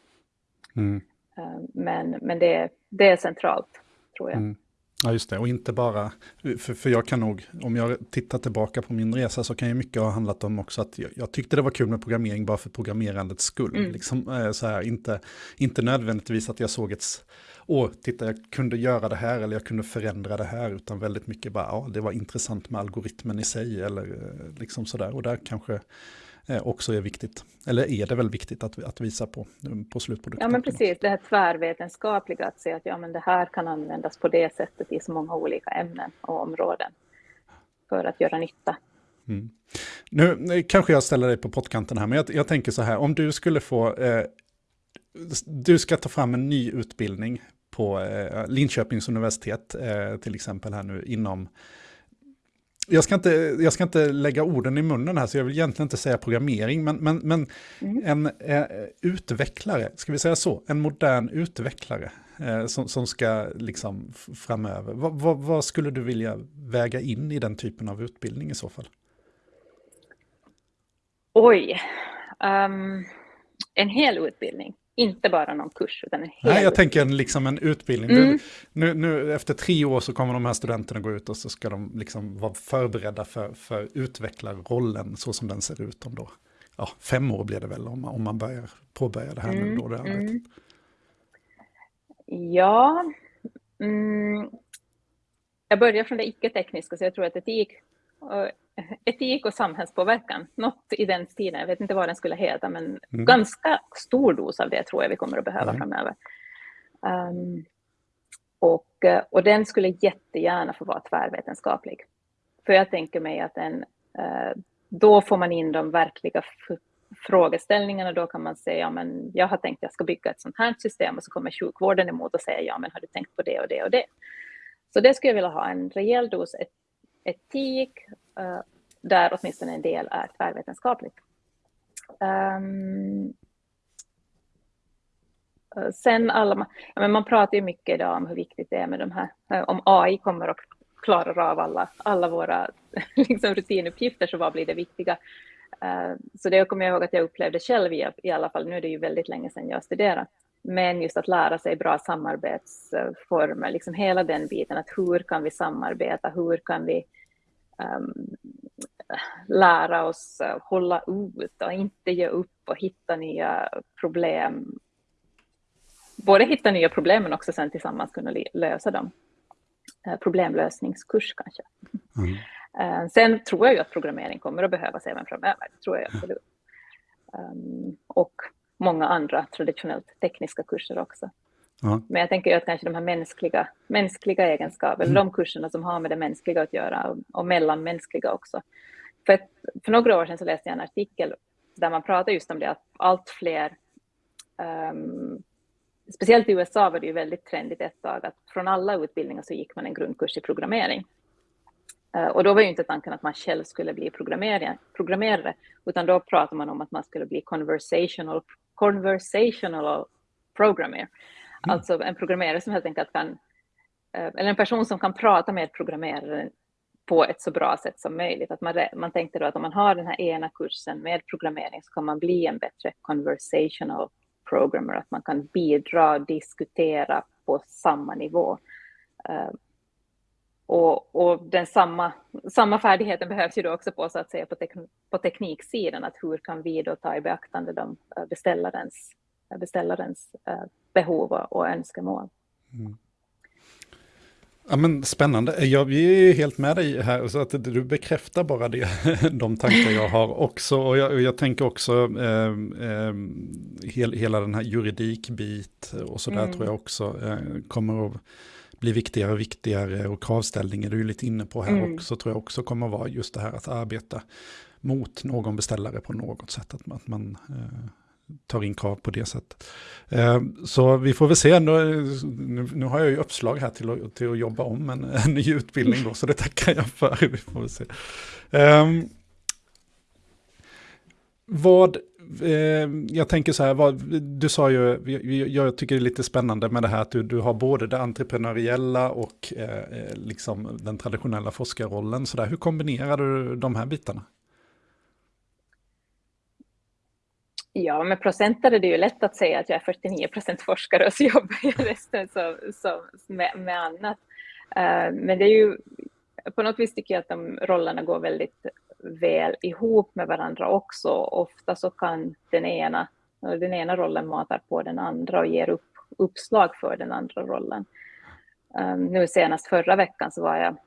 Mm. Eh, men, men det, det är centralt, tror jag. Mm. Ja, just det. Och inte bara, för, för jag kan nog, om jag tittar tillbaka på min resa så kan ju mycket ha handlat om också att jag, jag tyckte det var kul med programmering bara för programmerandets skull. Mm. Liksom, eh, så här, inte, inte nödvändigtvis att jag såg ett, åh, titta jag kunde göra det här eller jag kunde förändra det här, utan väldigt mycket bara, ja, det var intressant med algoritmen i sig eller eh, liksom sådär. Och där kanske också är viktigt. Eller är det väl viktigt att, att visa på, på slutprodukten? Ja, men precis. Det här tvärvetenskapliga, att se att ja, men det här kan användas på det sättet i så många olika ämnen och områden för att göra nytta. Mm. Nu kanske jag ställer dig på pottkanten här, men jag, jag tänker så här, om du skulle få, eh, du ska ta fram en ny utbildning på eh, Linköpings universitet, eh, till exempel här nu inom jag ska, inte, jag ska inte lägga orden i munnen här, så jag vill egentligen inte säga programmering, men, men, men mm. en eh, utvecklare, ska vi säga så, en modern utvecklare eh, som, som ska liksom framöver. Va, va, vad skulle du vilja väga in i den typen av utbildning i så fall? Oj, um, en hel utbildning. Inte bara någon kurs, utan en hel Nej, jag tänker en, liksom en utbildning. Mm. Du, nu, nu, efter tre år så kommer de här studenterna gå ut och så ska de liksom vara förberedda för, för utvecklarrollen så som den ser ut om då. Ja, fem år blir det väl om, om man börjar påbörja det här mm. nu då, det arbetet. Mm. Ja, mm. jag börjar från det icke-tekniska, så jag tror att etik etik och samhällspåverkan, något i den stilen. Jag vet inte vad den skulle heta, men mm. ganska stor dos av det tror jag vi kommer att behöva mm. framöver. Um, och, och den skulle jättegärna få vara tvärvetenskaplig. För jag tänker mig att den, uh, då får man in de verkliga frågeställningarna. Då kan man säga, ja men jag har tänkt att jag ska bygga ett sånt här system och så kommer sjukvården emot och säger, ja men har du tänkt på det och det och det? Så det skulle jag vilja ha en rejäl dos etik, eh, där åtminstone en del är tvärvetenskapligt. Ehm, eh, sen alla, men man pratar ju mycket idag om hur viktigt det är med de här, eh, om AI kommer att klara av alla, alla våra liksom, rutinuppgifter, så vad blir det viktiga? Så det kommer jag ihåg att jag upplevde själv i, i alla fall, nu är det ju väldigt länge sedan jag studerade, men just att lära sig bra samarbetsformer, liksom hela den biten, att hur kan vi samarbeta, hur kan vi um, lära oss uh, hålla ut och inte ge upp och hitta nya problem. Både hitta nya problem men också sen tillsammans kunna lösa dem. Uh, problemlösningskurs kanske. Mm. Uh, sen tror jag ju att programmering kommer att behövas även framöver. Det tror jag absolut. Um, och många andra traditionellt tekniska kurser också. Ja. Men jag tänker att kanske de här mänskliga, mänskliga egenskaperna, mm. de kurserna som har med det mänskliga att göra och, och mellanmänskliga också. För, ett, för några år sedan så läste jag en artikel där man pratade just om det att allt fler, um, speciellt i USA var det ju väldigt trendigt ett tag att från alla utbildningar så gick man en grundkurs i programmering. Uh, och då var ju inte tanken att man själv skulle bli programmerare, programmerare utan då pratade man om att man skulle bli conversational, conversational programmer. Mm. Alltså en programmerare som helt enkelt kan, eh, eller en person som kan prata med programmeraren på ett så bra sätt som möjligt. Att man, man tänkte då att om man har den här ena kursen med programmering så kan man bli en bättre conversational programmer, att man kan bidra och diskutera på samma nivå. Eh, och, och, den samma, samma färdigheten behövs ju då också på, så att säga, på, tek, på tekniksidan, att hur kan vi då ta i beaktande de eh, beställarens, beställarens uh, behov och önskemål. Mm. Ja, men spännande. Jag är helt med dig här, så att du bekräftar bara det, de tankar jag har också. Och jag, jag tänker också eh, eh, hel, hela den här juridikbit och så där mm. tror jag också eh, kommer att bli viktigare och viktigare. Och kravställningar, du är ju lite inne på här mm. också, tror jag också kommer att vara just det här att arbeta mot någon beställare på något sätt. Att man, att man eh, tar in krav på det sättet. Eh, så vi får väl se, nu, nu har jag ju uppslag här till att, till att jobba om en, en ny utbildning då, så det tackar jag för. Vi får väl se. Um, vad, eh, jag tänker så här, vad, du sa ju, jag tycker det är lite spännande med det här att du, du har både det entreprenöriella och eh, eh liksom den traditionella forskarrollen. Så där. Hur kombinerar du de här bitarna? Ja, med procenter är det ju lätt att säga att jag är 49 procent forskare och så jobbar jag resten så, så med, med annat. Eh, men det är ju, på något vis tycker jag att de rollerna går väldigt väl ihop med varandra också. Ofta så kan den ena, den ena rollen matar på den andra och ger upp, uppslag för den andra rollen. Eh, nu senast förra veckan så var jag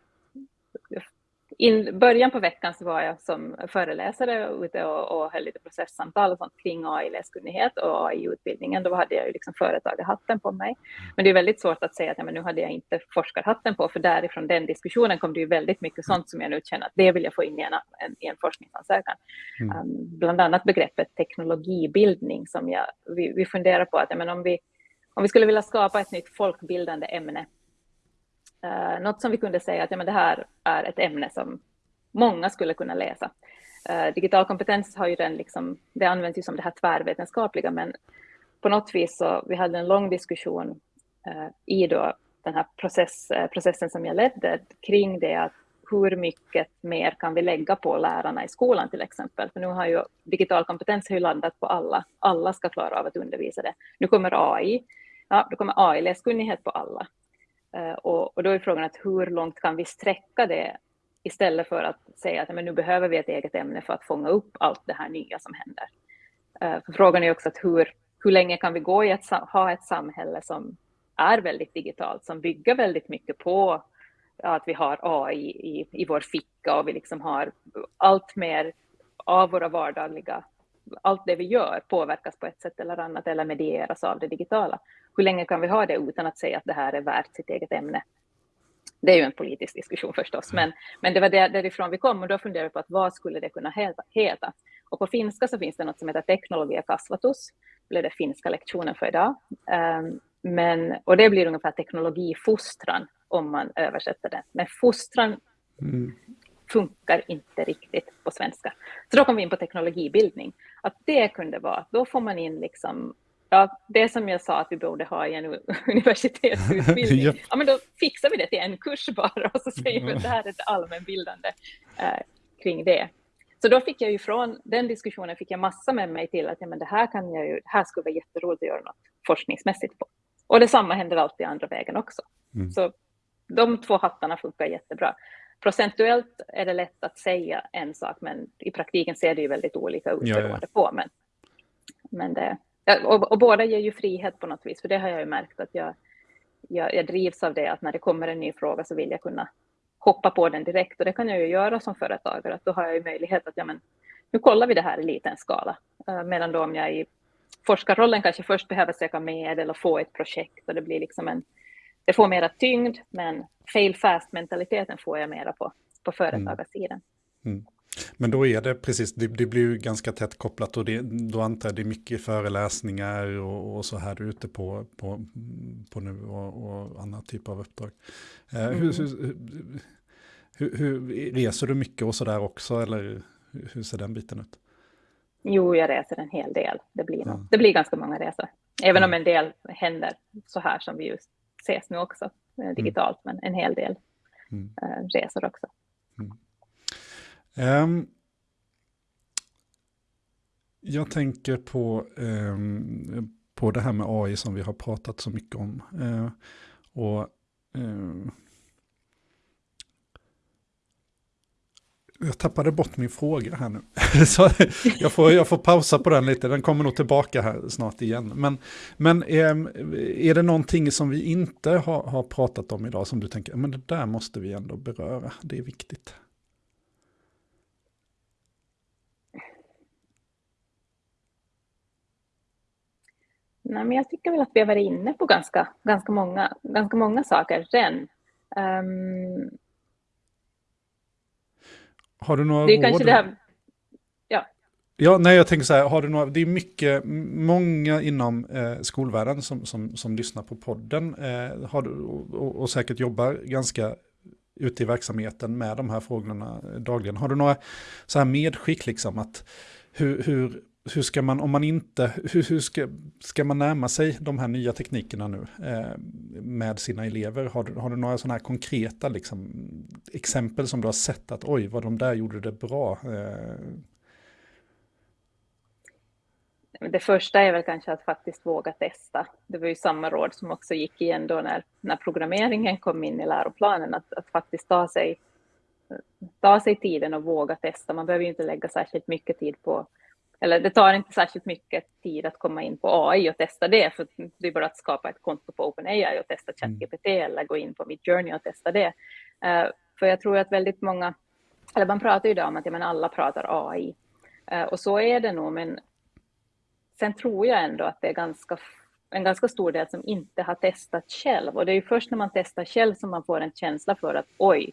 i början på veckan så var jag som föreläsare ute och, och höll lite processsamtal och sånt kring AI-läskunnighet och AI-utbildningen. Då hade jag ju liksom företagarhatten på mig. Men det är väldigt svårt att säga att ja, men nu hade jag inte forskarhatten på, för därifrån den diskussionen kom det ju väldigt mycket sånt som jag nu känner att det vill jag få in i en, en, i en forskningsansökan. Mm. Um, bland annat begreppet teknologibildning som jag, vi, vi funderar på att ja, men om, vi, om vi skulle vilja skapa ett nytt folkbildande ämne Uh, något som vi kunde säga att ja, men det här är ett ämne som många skulle kunna läsa. Uh, digital kompetens har ju den liksom, det används ju som det här tvärvetenskapliga, men på något vis så vi hade en lång diskussion uh, i då den här process, processen som jag ledde kring det att hur mycket mer kan vi lägga på lärarna i skolan till exempel? För nu har ju digital kompetens har ju landat på alla. Alla ska klara av att undervisa det. Nu kommer AI. Ja, då kommer AI-läskunnighet på alla. Eh, och, och, då är frågan att hur långt kan vi sträcka det istället för att säga att men nu behöver vi ett eget ämne för att fånga upp allt det här nya som händer. Eh, för frågan är också att hur, hur länge kan vi gå i att ha ett samhälle som är väldigt digitalt, som bygger väldigt mycket på att vi har AI i, i vår ficka och vi liksom har allt mer av våra vardagliga, allt det vi gör påverkas på ett sätt eller annat eller medieras av det digitala hur länge kan vi ha det utan att säga att det här är värt sitt eget ämne? Det är ju en politisk diskussion förstås, men, men det var där, därifrån vi kom och då funderade vi på att vad skulle det kunna heta? Och på finska så finns det något som heter teknologia kasvatus, det blev det finska lektionen för idag. Um, men, och det blir ungefär teknologifostran om man översätter det. Men fostran mm funkar inte riktigt på svenska. Så då kom vi in på teknologibildning. Att det kunde vara, då får man in liksom Ja, det som jag sa att vi borde ha i en universitetsutbildning, ja. ja. men då fixar vi det till en kurs bara och så säger vi att det här är ett allmänbildande eh, kring det. Så då fick jag ju från den diskussionen fick jag massa med mig till att ja, men det här kan jag ju, här skulle vara jätteroligt att göra något forskningsmässigt på. Och detsamma händer alltid andra vägen också. Mm. Så de två hattarna funkar jättebra. Procentuellt är det lätt att säga en sak, men i praktiken ser det ju väldigt olika ut beroende ja, ja. på. Men, men det, och, och, båda ger ju frihet på något vis, för det har jag ju märkt att jag, jag, jag drivs av det, att när det kommer en ny fråga så vill jag kunna hoppa på den direkt och det kan jag ju göra som företagare, att då har jag ju möjlighet att ja, men, nu kollar vi det här i liten skala. Uh, medan då om jag i forskarrollen kanske först behöver söka medel och få ett projekt och det blir liksom en, det får mera tyngd, men fail fast mentaliteten får jag mera på, på företagarsidan. Mm. Mm. Men då är det precis, det, det blir ju ganska tätt kopplat och det, då antar jag det är mycket föreläsningar och, och så här ute på, på, på nu och, och annan typ av uppdrag. Eh, mm. hur, hur, hur, hur, reser du mycket och så där också eller hur ser den biten ut? Jo, jag reser en hel del. Det blir, ja. det blir ganska många resor. Även ja. om en del händer så här som vi just ses nu också, eh, digitalt, mm. men en hel del mm. äh, resor också. Mm. Um, jag tänker på, um, på det här med AI som vi har pratat så mycket om. Uh, och uh, Jag tappade bort min fråga här nu. Så jag, får, jag får pausa på den lite, den kommer nog tillbaka här snart igen. Men, men är, är det någonting som vi inte har, har pratat om idag som du tänker, men det där måste vi ändå beröra, det är viktigt? Nej, men jag tycker väl att vi har varit inne på ganska, ganska, många, ganska många saker redan. Um, ehm, har du några det är råd? Kanske det här, ja. Ja, nej, jag tänker så här, har du några, det är mycket, många inom eh, skolvärlden som, som, som lyssnar på podden eh, har, och, och säkert jobbar ganska ute i verksamheten med de här frågorna dagligen. Har du några så här medskick, liksom, att hur, hur hur ska man, om man inte, hur, hur ska, ska man närma sig de här nya teknikerna nu eh, med sina elever? Har, har du några sådana här konkreta liksom, exempel som du har sett att oj, vad de där gjorde det bra? Eh. det första är väl kanske att faktiskt våga testa. Det var ju samma råd som också gick igen då när, när programmeringen kom in i läroplanen, att, att faktiskt ta sig, ta sig tiden och våga testa. Man behöver ju inte lägga särskilt mycket tid på, eller det tar inte särskilt mycket tid att komma in på AI och testa det, för det är bara att skapa ett konto på OpenAI och testa mm. ChatGPT mm. eller gå in på Midjourney och testa det. Uh, för jag tror att väldigt många, eller man pratar ju idag om att ja, men alla pratar AI, uh, och så är det nog, men Sen tror jag ändå att det är ganska, en ganska stor del som inte har testat själv. Och det är ju först när man testar själv som man får en känsla för att oj,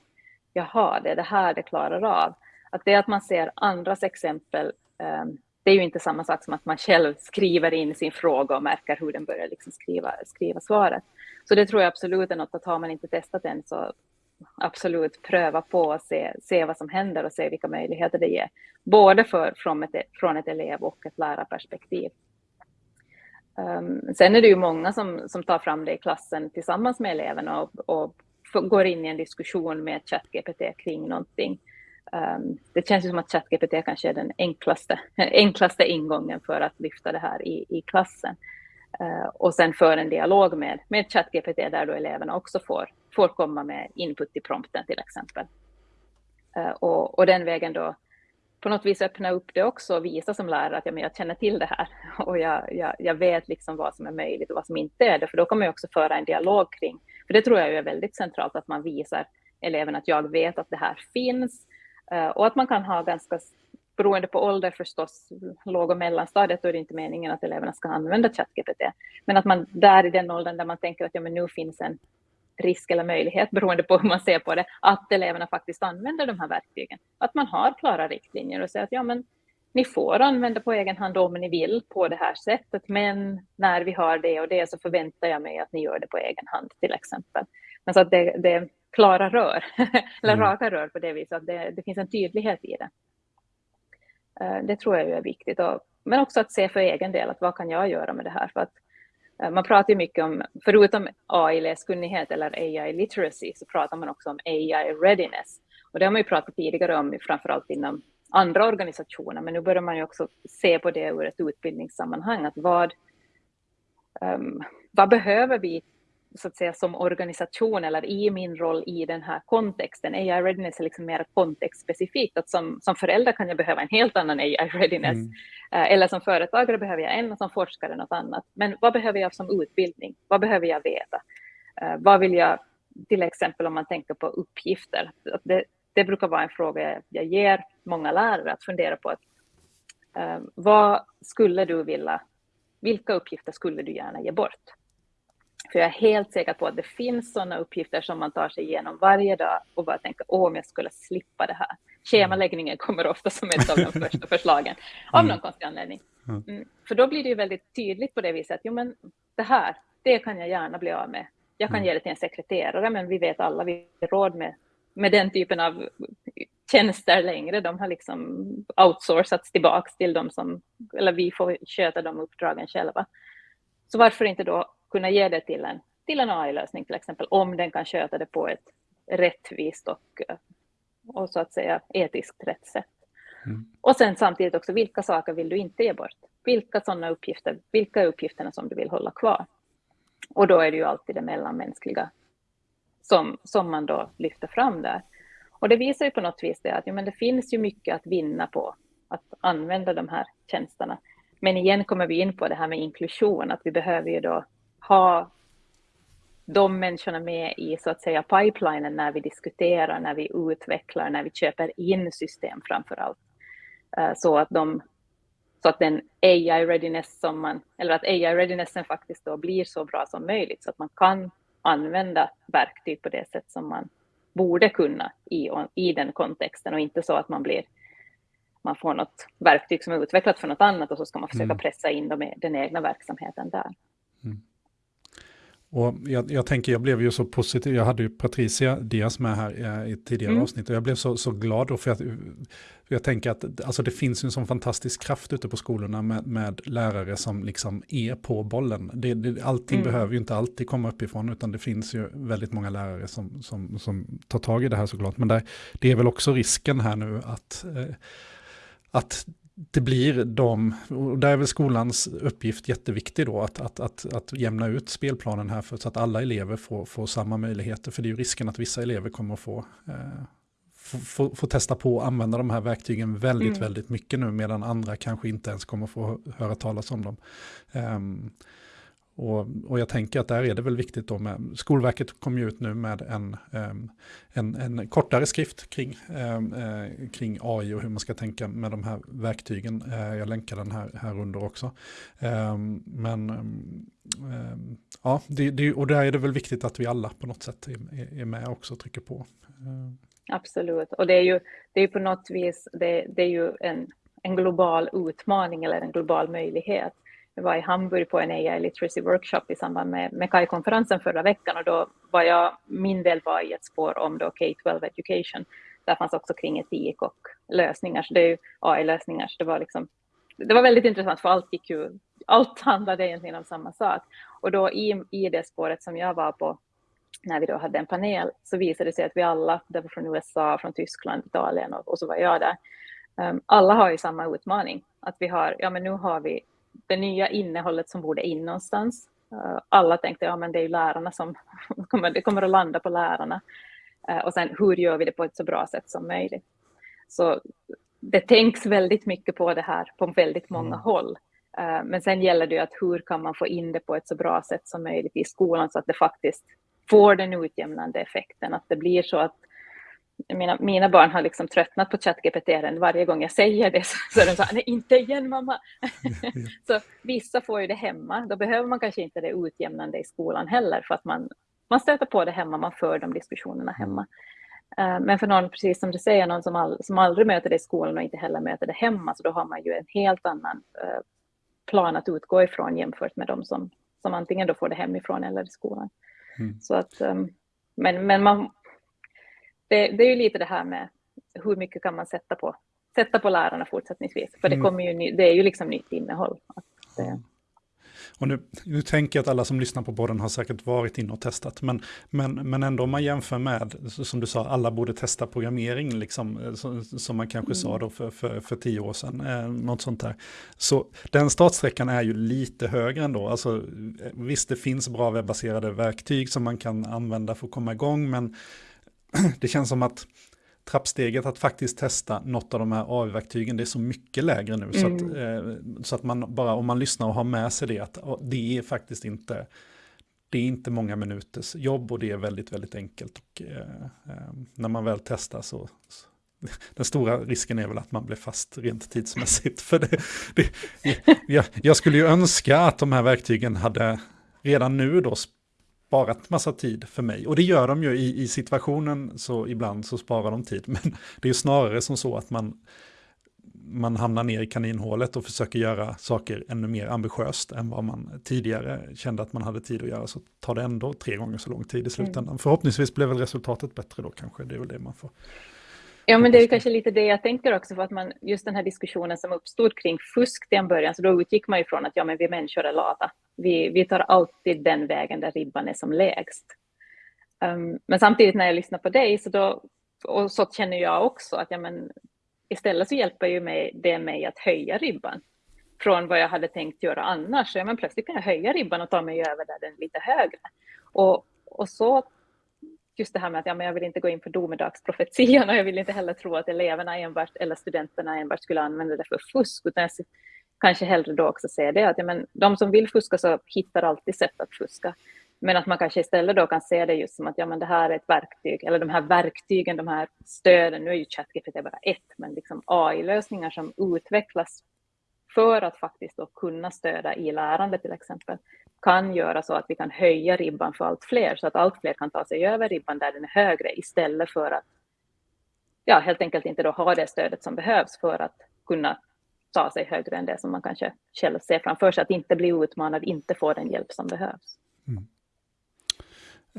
jaha, det är det här det klarar av. Att det att man ser andras exempel, ehm, det är ju inte samma sak som att man själv skriver in sin fråga och märker hur den börjar liksom skriva, skriva svaret. Så det tror jag absolut är något att har man inte testat än så absolut pröva på och se, se vad som händer och se vilka möjligheter det ger. Både för, från, ett, från ett elev och ett lärarperspektiv. Um, sen är det ju många som, som tar fram det i klassen tillsammans med eleverna och, och går in i en diskussion med ChatGPT kring någonting. Um, det känns ju som att ChatGPT kanske är den enklaste, enklaste ingången för att lyfta det här i, i klassen. Uh, och sen för en dialog med, med ChatGPT där då eleverna också får får komma med input i prompten till exempel. Uh, och, och, den vägen då på något vis öppna upp det också och visa som lärare att ja, men jag känner till det här och jag, jag, jag vet liksom vad som är möjligt och vad som inte är det. För då kommer jag också föra en dialog kring, för det tror jag är väldigt centralt att man visar eleverna att jag vet att det här finns Eh, och att man kan ha ganska beroende på ålder förstås, låg och mellanstadiet, då är det inte meningen att eleverna ska använda ChatGPT. Men att man där i den åldern där man tänker att ja, men nu finns en, risk eller möjlighet, beroende på hur man ser på det, att eleverna faktiskt använder de här verktygen. Att man har klara riktlinjer och säger att ja, men ni får använda på egen hand om ni vill på det här sättet, men när vi har det och det så förväntar jag mig att ni gör det på egen hand till exempel. Men så att det, det klara rör, eller mm. raka rör på det viset, att det, det finns en tydlighet i det. Eh, det tror jag är viktigt, och, men också att se för egen del att vad kan jag göra med det här? För att Eh, man pratar ju mycket om, förutom AI-läskunnighet eller AI-literacy, så pratar man också om AI-readiness. Och det har man ju pratat tidigare om, framförallt inom andra organisationer, men nu börjar man ju också se på det ur ett utbildningssammanhang, att vad, um, vad behöver vi så att säga som organisation eller i min roll i den här kontexten. AI readiness är liksom mer kontextspecifikt. Att som, som förälder kan jag behöva en helt annan AI readiness. Mm. Eh, eller som företagare behöver jag en och som forskare något annat. Men vad behöver jag som utbildning? Vad behöver jag veta? Eh, vad vill jag, till exempel om man tänker på uppgifter. Det, det brukar vara en fråga jag ger många lärare att fundera på. Att, eh, vad skulle du vilja, vilka uppgifter skulle du gärna ge bort? För jag är helt säker på att det finns sådana uppgifter som man tar sig igenom varje dag och bara tänker, åh, om jag skulle slippa det här. Schemaläggningen kommer ofta som ett av de första förslagen, av någon konstig anledning. Mm. För då blir det ju väldigt tydligt på det viset att, jo men det här, det kan jag gärna bli av med. Jag kan mm. ge det till en sekreterare, men vi vet alla, vi har råd med, med den typen av tjänster längre. De har liksom outsourcats tillbaks till dem som, eller vi får sköta de uppdragen själva. Så varför inte då kunna ge det till en, till en AI-lösning till exempel, om den kan sköta det på ett rättvist och, och så att säga etiskt rätt sätt. Mm. Och sen samtidigt också, vilka saker vill du inte ge bort? Vilka sådana uppgifter, vilka är uppgifterna som du vill hålla kvar? Och då är det ju alltid det mellanmänskliga som, som man då lyfter fram där. Och det visar ju på något vis det att ja, men det finns ju mycket att vinna på att använda de här tjänsterna. Men igen kommer vi in på det här med inklusion, att vi behöver ju då ha de människorna med i så att säga pipelinen när vi diskuterar, när vi utvecklar, när vi köper in system framför allt. Uh, så att de så att den AI readiness som man, eller att AI readinessen faktiskt då blir så bra som möjligt så att man kan använda verktyg på det sätt som man borde kunna i, i den kontexten och inte så att man blir man får något verktyg som är utvecklat för något annat och så ska man försöka mm. pressa in dem i den egna verksamheten där. Mm. Och jag, jag, tänker, jag blev ju så positiv, jag hade ju Patricia Diaz med här i ett tidigare mm. avsnitt och jag blev så, så glad då för att jag tänker att alltså det finns en sån fantastisk kraft ute på skolorna med, med lärare som liksom är på bollen. Det, det, allting mm. behöver ju inte alltid komma uppifrån utan det finns ju väldigt många lärare som, som, som tar tag i det här såklart. Men där, det är väl också risken här nu att, eh, att det blir de, och där är väl skolans uppgift jätteviktig då, att, att, att, att jämna ut spelplanen här för, så att alla elever får, får samma möjligheter. För det är ju risken att vissa elever kommer att få, eh, få, få, testa på att använda de här verktygen väldigt, mm. väldigt mycket nu, medan andra kanske inte ens kommer att få höra talas om dem. Um, och, och, jag tänker att där är det väl viktigt då med, Skolverket kom ju ut nu med en, ehm, en, en kortare skrift kring, ehm, eh, kring AI och hur man ska tänka med de här verktygen. Eh, jag länkar den här, här under också. Ehm, men ja, det, det, och där är det väl viktigt att vi alla på något sätt är, är med också och trycker på. Absolut, och det är ju, det är på något vis, det, det är ju en, en global utmaning eller en global möjlighet jag var i Hamburg på en AI literacy workshop i samband med, med KAI-konferensen förra veckan och då var jag, min del var i ett spår om då K-12 education. Där fanns också kring etik och lösningar, så det är ju AI-lösningar, så det var liksom det var väldigt intressant för allt gick ju, allt handlade egentligen om samma sak. Och då i, i det spåret som jag var på, när vi då hade en panel, så visade det sig att vi alla, det var från USA, från Tyskland, Italien och, och så var jag där, um, alla har ju samma utmaning. Att vi har, ja men nu har vi det nya innehållet som borde in någonstans. Eh, alla tänkte, ja men det är ju lärarna som kommer, det kommer att landa på lärarna. Eh, och sen hur gör vi det på ett så bra sätt som möjligt? Så det tänks väldigt mycket på det här på väldigt många mm. håll. Eh, men sen gäller det att hur kan man få in det på ett så bra sätt som möjligt i skolan så att det faktiskt får den utjämnande effekten, att det blir så att mina, mina barn har liksom tröttnat på ChatGPT varje gång jag säger det så, är de så nej inte igen mamma. så vissa får ju det hemma, då behöver man kanske inte det utjämnande i skolan heller för att man, man stöter på det hemma, man för de diskussionerna hemma. Uh, men för någon, precis som du säger, någon som, all, som aldrig möter det i skolan och inte heller möter det hemma, så då har man ju en helt annan uh, plan att utgå ifrån jämfört med de som, som antingen då får det hemifrån eller i skolan. Mm. Så att, um, men, men man, det, det, är ju lite det här med hur mycket kan man sätta på, sätta på lärarna fortsättningsvis. För det, mm. kommer ju, det är ju liksom nytt innehåll. Att, det... Och nu, nu tänker jag att alla som lyssnar på podden har säkert varit inne och testat, men, men, men ändå om man jämför med, som du sa, alla borde testa programmering, liksom, som, som man kanske mm. sa då för, för, för tio år sedan, eh, något sånt där. Så den startsträckan är ju lite högre ändå. Alltså, visst, det finns bra webbaserade verktyg som man kan använda för att komma igång, men det känns som att trappsteget att faktiskt testa något av de här AI-verktygen, det är så mycket lägre nu. Mm. Så, att, mm. eh, så att man bara, om man lyssnar och har med sig det, att det är faktiskt inte, det är inte många minuters jobb och det är väldigt, väldigt enkelt. Och, eh, eh, när man väl testar så, så, den stora risken är väl att man blir fast rent tidsmässigt. För det, det, jag, jag skulle ju önska att de här verktygen hade redan nu då sparat massa tid för mig. Och det gör de ju i, i situationen, så ibland så sparar de tid. Men det är ju snarare som så att man, man hamnar ner i kaninhålet och försöker göra saker ännu mer ambitiöst än vad man tidigare kände att man hade tid att göra. Så tar det ändå tre gånger så lång tid i slutändan. Mm. Förhoppningsvis blev väl resultatet bättre då kanske. Det är väl det man får Ja, men det är kanske lite det jag tänker också, för att man, just den här diskussionen som uppstod kring fusk till en början, så då utgick man ifrån att ja, men vi människor är lata. Vi, vi tar alltid den vägen där ribban är som lägst. Um, men samtidigt när jag lyssnar på dig, så då, och så känner jag också att ja, men, istället så hjälper ju mig, det mig att höja ribban från vad jag hade tänkt göra annars. Så ja, men plötsligt kan jag höja ribban och ta mig över där den är lite högre. Och, och så just det här med att ja, men jag vill inte gå in på domedagsprofetian och jag vill inte heller tro att eleverna enbart eller studenterna enbart skulle använda det för fusk, utan jag kanske hellre då också säger det att ja, men de som vill fuska så hittar alltid sätt att fuska. Men att man kanske istället då kan se det just som att ja, men det här är ett verktyg, eller de här verktygen, de här stöden, nu är ju ChatGPT bara ett, men liksom AI-lösningar som utvecklas för att faktiskt då kunna stödja i lärande till exempel kan göra så att vi kan höja ribban för allt fler, så att allt fler kan ta sig över ribban där den är högre, istället för att ja, helt enkelt inte då ha det stödet som behövs för att kunna ta sig högre än det som man kanske själv ser framför sig, att inte bli utmanad, inte få den hjälp som behövs. Mm.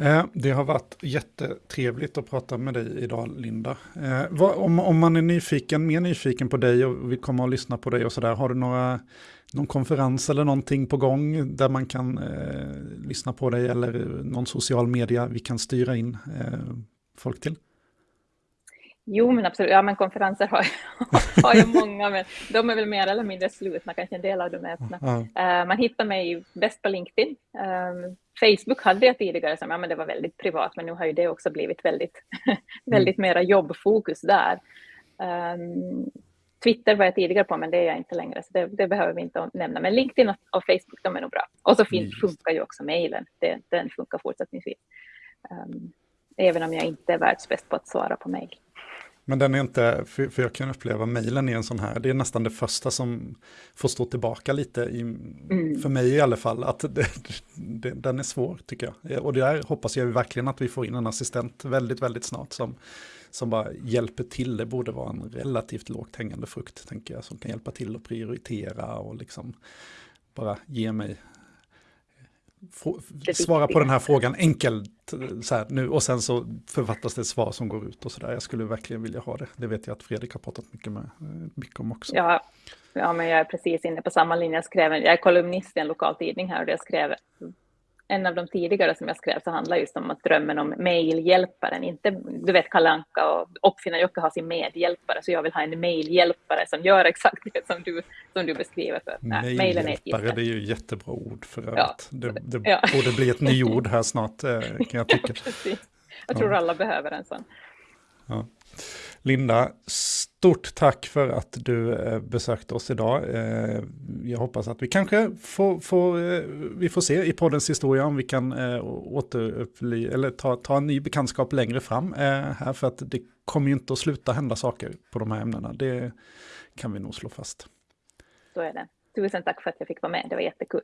Eh, det har varit jättetrevligt att prata med dig idag, Linda. Eh, om, man är nyfiken, mer nyfiken på dig och vill komma och lyssna på dig och sådär, har du några, någon konferens eller någonting på gång där man kan eh, lyssna på dig eller någon social media vi kan styra in eh, folk till? Jo, men absolut. Ja, men konferenser har, har ju många, men de är väl mer eller mindre slutna, kanske en del av dem är öppna. Mm. Uh, man hittar mig bäst på LinkedIn. Um, Facebook hade jag tidigare som ja, men det var väldigt privat, men nu har ju det också blivit väldigt, väldigt mm. mera jobbfokus där. Um, Twitter var jag tidigare på, men det är jag inte längre, så det, det behöver vi inte nämna. Men LinkedIn och, och Facebook, de är nog bra. Och så fin, funkar ju också mejlen, den funkar fortsättningsvis. Um, även om jag inte är världsbäst på att svara på mejl. Men den är inte, för, för jag kan uppleva mejlen i en sån här, det är nästan det första som får stå tillbaka lite, i, mm. för mig i alla fall, att det, det, den är svår tycker jag. Och där hoppas jag verkligen att vi får in en assistent väldigt, väldigt snart som, som bara hjälper till. Det borde vara en relativt lågt hängande frukt, tänker jag, som kan hjälpa till att prioritera och liksom bara ge mig svara på den här frågan enkelt så här, nu och sen så författas det ett svar som går ut och så där. Jag skulle verkligen vilja ha det. Det vet jag att Fredrik har pratat mycket, med, mycket om också. Ja, ja, men jag är precis inne på samma linje. Jag, skrev, jag är kolumnist i en lokal tidning här och jag skrev en av de tidigare som jag skrev så handlar just om att drömmen om mejlhjälparen, inte, du vet Kalle Anka och Uppfinnar-Jocke har sin medhjälpare, så jag vill ha en mejlhjälpare som gör exakt det som du, som du beskriver. För. Mejlhjälpare, det är ju jättebra ord för övrigt. Ja, det, det ja. borde bli ett nyord här snart, eh, kan jag tycka. jag tror alla behöver en sån. Ja. Linda, stort tack för att du eh, besökte oss idag. Eh, jag hoppas att vi kanske får, får, eh, vi får se i poddens historia om vi kan återupply, eller ta, ta en ny bekantskap längre fram här, för att det kommer ju inte att sluta hända saker på de här ämnena. Det kan vi nog slå fast. Så är det. Tusen tack för att jag fick vara med, det var jättekul.